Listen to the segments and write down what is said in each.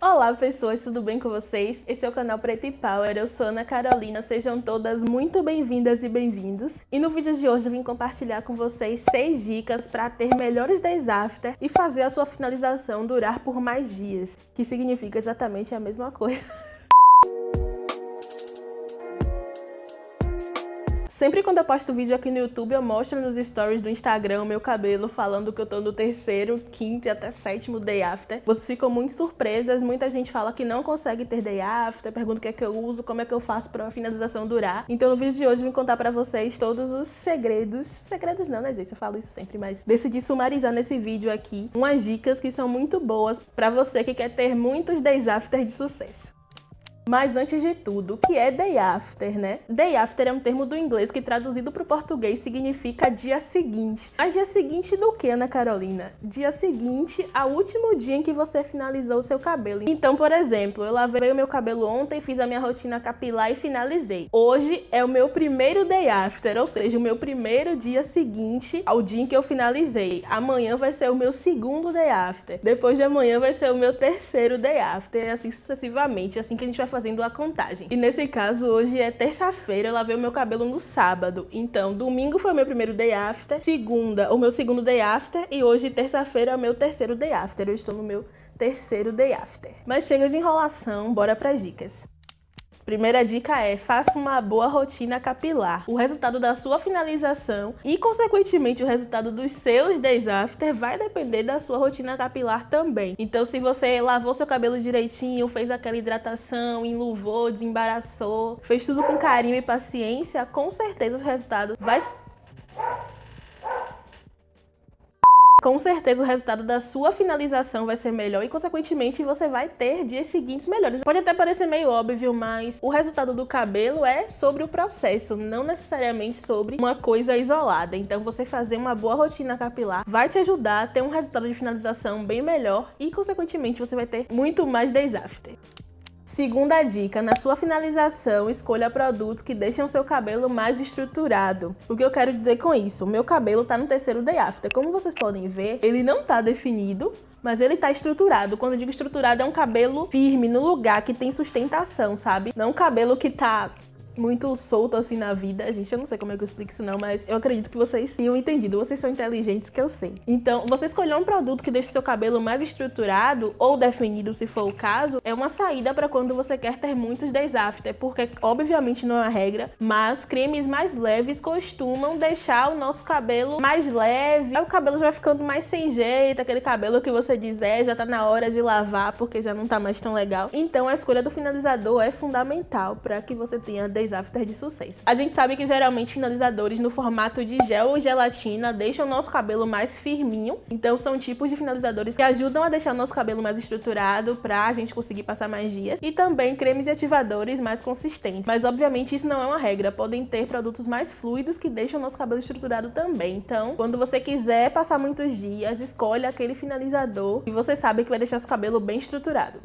Olá pessoas, tudo bem com vocês? Esse é o canal Preto e Power, eu sou Ana Carolina, sejam todas muito bem-vindas e bem-vindos. E no vídeo de hoje eu vim compartilhar com vocês 6 dicas para ter melhores days after e fazer a sua finalização durar por mais dias, que significa exatamente a mesma coisa. Sempre quando eu posto vídeo aqui no YouTube, eu mostro nos stories do Instagram meu cabelo falando que eu tô no terceiro, quinto e até sétimo day after. Vocês ficam muito surpresas, muita gente fala que não consegue ter day after, pergunta o que é que eu uso, como é que eu faço pra finalização durar. Então no vídeo de hoje eu vim contar pra vocês todos os segredos, segredos não né gente, eu falo isso sempre, mas decidi sumarizar nesse vídeo aqui umas dicas que são muito boas pra você que quer ter muitos days after de sucesso. Mas antes de tudo, o que é day after, né? Day after é um termo do inglês que traduzido para o português significa dia seguinte. Mas dia seguinte do que, Ana Carolina? Dia seguinte ao último dia em que você finalizou o seu cabelo. Então, por exemplo, eu lavei o meu cabelo ontem, fiz a minha rotina capilar e finalizei. Hoje é o meu primeiro day after, ou seja, o meu primeiro dia seguinte ao dia em que eu finalizei. Amanhã vai ser o meu segundo day after. Depois de amanhã vai ser o meu terceiro day after, assim sucessivamente, assim que a gente vai fazer fazendo a contagem. E nesse caso, hoje é terça-feira, eu lavei o meu cabelo no sábado. Então, domingo foi o meu primeiro day after, segunda, o meu segundo day after, e hoje, terça-feira, é o meu terceiro day after. Eu estou no meu terceiro day after. Mas chega de enrolação, bora para dicas. Primeira dica é, faça uma boa rotina capilar. O resultado da sua finalização e, consequentemente, o resultado dos seus days after vai depender da sua rotina capilar também. Então, se você lavou seu cabelo direitinho, fez aquela hidratação, enluvou, desembaraçou, fez tudo com carinho e paciência, com certeza o resultado vai com certeza o resultado da sua finalização vai ser melhor e, consequentemente, você vai ter dias seguintes melhores. Pode até parecer meio óbvio, mas o resultado do cabelo é sobre o processo, não necessariamente sobre uma coisa isolada. Então, você fazer uma boa rotina capilar vai te ajudar a ter um resultado de finalização bem melhor e, consequentemente, você vai ter muito mais days after. Segunda dica, na sua finalização, escolha produtos que deixam seu cabelo mais estruturado. O que eu quero dizer com isso? O meu cabelo tá no terceiro day after. Como vocês podem ver, ele não tá definido, mas ele tá estruturado. Quando eu digo estruturado, é um cabelo firme, no lugar, que tem sustentação, sabe? Não um cabelo que tá muito solto assim na vida. Gente, eu não sei como é que eu explico isso não, mas eu acredito que vocês tenham entendido. Vocês são inteligentes que eu sei. Então, você escolher um produto que deixe seu cabelo mais estruturado ou definido, se for o caso, é uma saída para quando você quer ter muitos days after, porque obviamente não é uma regra, mas cremes mais leves costumam deixar o nosso cabelo mais leve. Aí o cabelo já vai ficando mais sem jeito, aquele cabelo que você diz, é, já tá na hora de lavar porque já não tá mais tão legal. Então, a escolha do finalizador é fundamental para que você tenha days after de sucesso. A gente sabe que geralmente finalizadores no formato de gel ou gelatina deixam o nosso cabelo mais firminho, então são tipos de finalizadores que ajudam a deixar o nosso cabelo mais estruturado para a gente conseguir passar mais dias e também cremes e ativadores mais consistentes. Mas obviamente isso não é uma regra, podem ter produtos mais fluidos que deixam o nosso cabelo estruturado também. Então, quando você quiser passar muitos dias, escolha aquele finalizador que você sabe que vai deixar seu cabelo bem estruturado.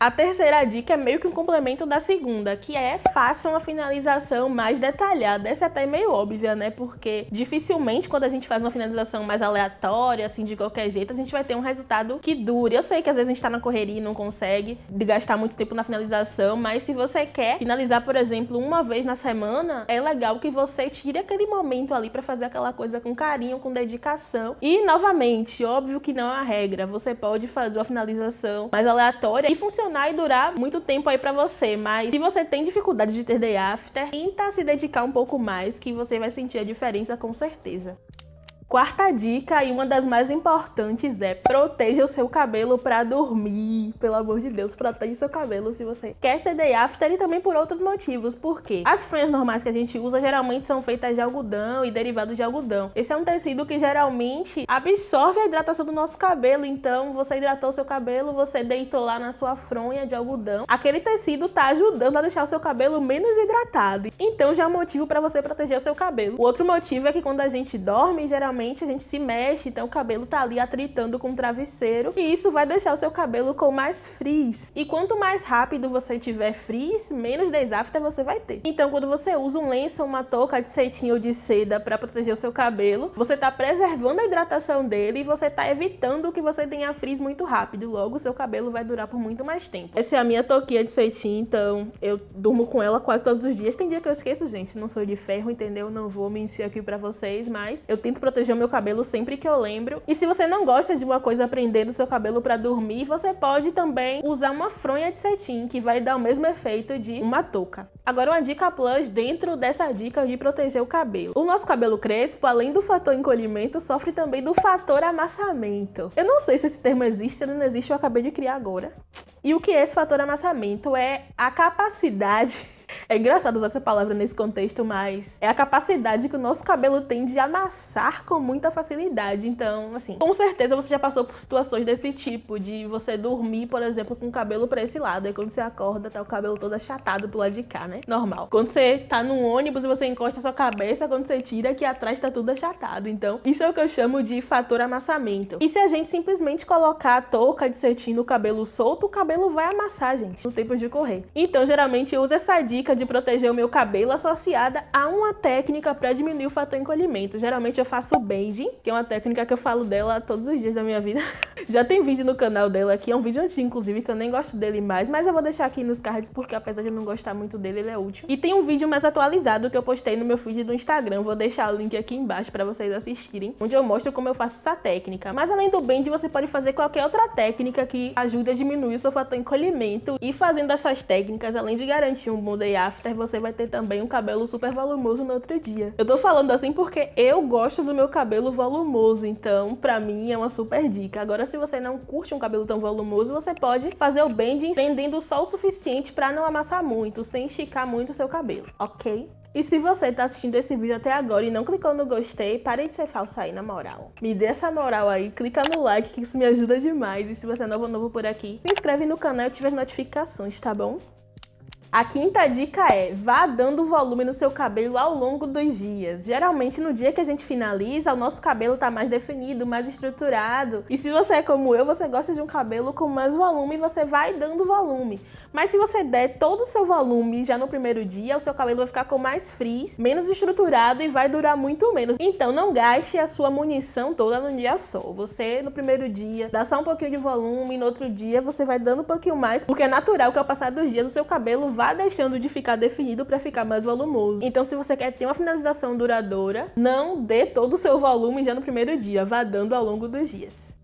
A terceira dica é meio que um complemento da segunda, que é faça uma finalização mais detalhada. Essa é até meio óbvia, né? Porque dificilmente quando a gente faz uma finalização mais aleatória, assim, de qualquer jeito, a gente vai ter um resultado que dure. Eu sei que às vezes a gente tá na correria e não consegue gastar muito tempo na finalização, mas se você quer finalizar, por exemplo, uma vez na semana, é legal que você tire aquele momento ali para fazer aquela coisa com carinho, com dedicação. E, novamente, óbvio que não é a regra. Você pode fazer uma finalização mais aleatória e funcionar funcionar e durar muito tempo aí pra você, mas se você tem dificuldade de ter day after, tenta se dedicar um pouco mais que você vai sentir a diferença com certeza. Quarta dica e uma das mais importantes é proteja o seu cabelo para dormir. Pelo amor de Deus, proteja seu cabelo se você quer ter day after e também por outros motivos. Por quê? As franjas normais que a gente usa geralmente são feitas de algodão e derivados de algodão. Esse é um tecido que geralmente absorve a hidratação do nosso cabelo. Então, você hidratou seu cabelo, você deitou lá na sua fronha de algodão. Aquele tecido tá ajudando a deixar o seu cabelo menos hidratado. Então, já é um motivo para você proteger o seu cabelo. O outro motivo é que quando a gente dorme, geralmente a gente se mexe, então o cabelo tá ali atritando com o travesseiro e isso vai deixar o seu cabelo com mais frizz. E quanto mais rápido você tiver frizz, menos days after você vai ter. Então quando você usa um lenço, uma touca de cetim ou de seda para proteger o seu cabelo, você tá preservando a hidratação dele e você tá evitando que você tenha frizz muito rápido. Logo, seu cabelo vai durar por muito mais tempo. Essa é a minha touquinha de cetim, então eu durmo com ela quase todos os dias. Tem dia que eu esqueço, gente, não sou de ferro, entendeu? Não vou mentir aqui pra vocês, mas eu tento proteger o meu cabelo sempre que eu lembro. E se você não gosta de uma coisa prendendo o seu cabelo pra dormir, você pode também usar uma fronha de cetim, que vai dar o mesmo efeito de uma touca. Agora uma dica plus dentro dessa dica de proteger o cabelo. O nosso cabelo crespo, além do fator encolhimento, sofre também do fator amassamento. Eu não sei se esse termo existe, se não existe, eu acabei de criar agora. E o que é esse fator amassamento? É a capacidade é engraçado usar essa palavra nesse contexto, mas é a capacidade que o nosso cabelo tem de amassar com muita facilidade. Então, assim, com certeza você já passou por situações desse tipo, de você dormir, por exemplo, com o cabelo pra esse lado. Aí quando você acorda, tá o cabelo todo achatado pro lado de cá, né? Normal. Quando você tá num ônibus e você encosta a sua cabeça, quando você tira, aqui atrás tá tudo achatado. Então, isso é o que eu chamo de fator amassamento. E se a gente simplesmente colocar a touca de cetim no cabelo solto, o cabelo vai amassar, gente, no tempo de correr. Então, geralmente, uso essa dica dica de proteger o meu cabelo associada a uma técnica para diminuir o fator encolhimento. Geralmente eu faço bending, que é uma técnica que eu falo dela todos os dias da minha vida. Já tem vídeo no canal dela aqui, é um vídeo antigo inclusive, que eu nem gosto dele mais, mas eu vou deixar aqui nos cards porque apesar de eu não gostar muito dele, ele é útil. E tem um vídeo mais atualizado que eu postei no meu feed do Instagram, vou deixar o link aqui embaixo para vocês assistirem, onde eu mostro como eu faço essa técnica. Mas além do bend, você pode fazer qualquer outra técnica que ajude a diminuir o seu fator encolhimento e fazendo essas técnicas, além de garantir um bom day after, você vai ter também um cabelo super volumoso no outro dia. Eu tô falando assim porque eu gosto do meu cabelo volumoso, então pra mim é uma super dica. Agora, se você não curte um cabelo tão volumoso, você pode fazer o bending prendendo só o suficiente pra não amassar muito, sem esticar muito o seu cabelo, ok? E se você tá assistindo esse vídeo até agora e não clicou no gostei, pare de ser falsa aí, na moral. Me dê essa moral aí, clica no like que isso me ajuda demais. E se você é novo novo por aqui, se inscreve no canal e ative as notificações, tá bom? A quinta dica é, vá dando volume no seu cabelo ao longo dos dias. Geralmente no dia que a gente finaliza, o nosso cabelo tá mais definido, mais estruturado. E se você é como eu, você gosta de um cabelo com mais volume, você vai dando volume. Mas se você der todo o seu volume já no primeiro dia, o seu cabelo vai ficar com mais frizz, menos estruturado e vai durar muito menos. Então não gaste a sua munição toda num dia só. Você no primeiro dia dá só um pouquinho de volume, no outro dia você vai dando um pouquinho mais, porque é natural que ao passar dos dias o seu cabelo vá deixando de ficar definido para ficar mais volumoso. Então se você quer ter uma finalização duradoura, não dê todo o seu volume já no primeiro dia, vá dando ao longo dos dias.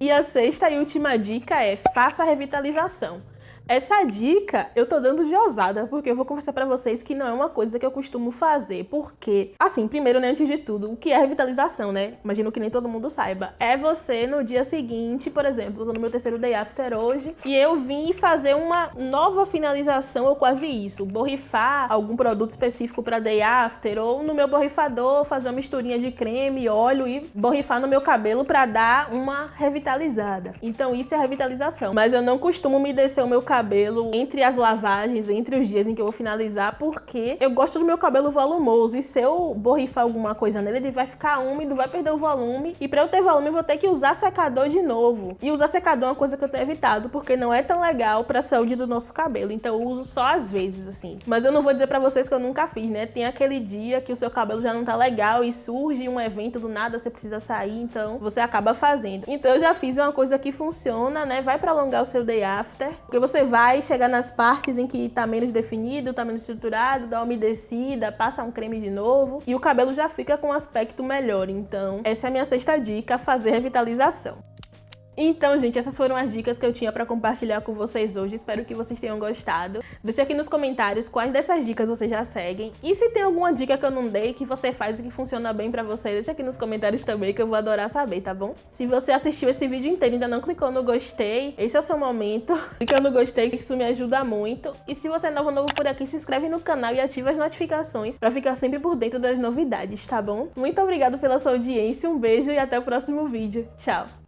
E a sexta e última dica é faça a revitalização. Essa dica eu tô dando de ousada, porque eu vou confessar pra vocês que não é uma coisa que eu costumo fazer, porque, assim, primeiro, né, antes de tudo, o que é revitalização, né? Imagino que nem todo mundo saiba. É você, no dia seguinte, por exemplo, tô no meu terceiro day after hoje, e eu vim fazer uma nova finalização, ou quase isso, borrifar algum produto específico pra day after, ou no meu borrifador fazer uma misturinha de creme, óleo e borrifar no meu cabelo pra dar uma revitalizada. Então isso é revitalização. Mas eu não costumo me descer o meu cabelo entre as lavagens, entre os dias em que eu vou finalizar, porque eu gosto do meu cabelo volumoso e se eu borrifar alguma coisa nele, ele vai ficar úmido, vai perder o volume e para eu ter volume eu vou ter que usar secador de novo. E usar secador é uma coisa que eu tenho evitado, porque não é tão legal para a saúde do nosso cabelo, então eu uso só às vezes assim. Mas eu não vou dizer para vocês que eu nunca fiz, né? Tem aquele dia que o seu cabelo já não tá legal e surge um evento do nada, você precisa sair, então você acaba fazendo. Então eu já fiz uma coisa que funciona, né? Vai para alongar o seu day after, porque você vai chegar nas partes em que está menos definido, está menos estruturado, dá uma umedecida, passa um creme de novo e o cabelo já fica com um aspecto melhor. Então, essa é a minha sexta dica, fazer revitalização. Então, gente, essas foram as dicas que eu tinha para compartilhar com vocês hoje. Espero que vocês tenham gostado. Deixe aqui nos comentários quais dessas dicas vocês já seguem. E se tem alguma dica que eu não dei, que você faz e que funciona bem para você, deixa aqui nos comentários também, que eu vou adorar saber, tá bom? Se você assistiu esse vídeo inteiro e ainda não clicou no gostei, esse é o seu momento. Clica no gostei, que isso me ajuda muito. E se você é novo novo por aqui, se inscreve no canal e ativa as notificações para ficar sempre por dentro das novidades, tá bom? Muito obrigado pela sua audiência, um beijo e até o próximo vídeo. Tchau!